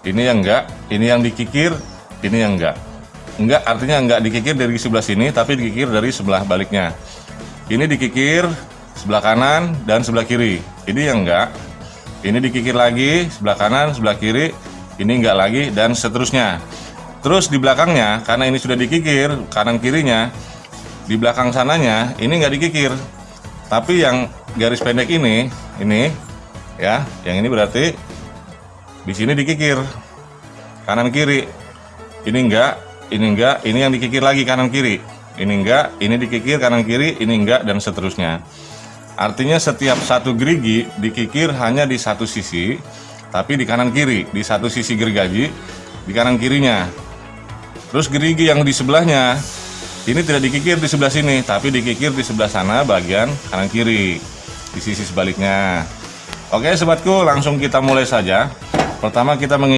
ini yang enggak, ini yang dikikir, ini yang enggak. Enggak artinya enggak dikikir dari sebelah sini, tapi dikikir dari sebelah baliknya. Ini dikikir sebelah kanan dan sebelah kiri. Ini yang enggak. Ini dikikir lagi sebelah kanan, sebelah kiri. Ini enggak lagi dan seterusnya. Terus di belakangnya, karena ini sudah dikikir kanan kirinya, di belakang sananya ini enggak dikikir. Tapi yang garis pendek ini, ini ya, yang ini berarti di sini dikikir kanan kiri. Ini enggak, ini enggak, ini yang dikikir lagi kanan kiri. Ini enggak, ini dikikir kanan kiri, ini enggak dan seterusnya. Artinya setiap satu gerigi dikikir hanya di satu sisi, tapi di kanan kiri, di satu sisi gergaji, di kanan kirinya. Terus gerigi yang di sebelahnya, ini tidak dikikir di sebelah sini, tapi dikikir di sebelah sana bagian kanan kiri, di sisi sebaliknya. Oke sobatku, langsung kita mulai saja. Pertama kita meng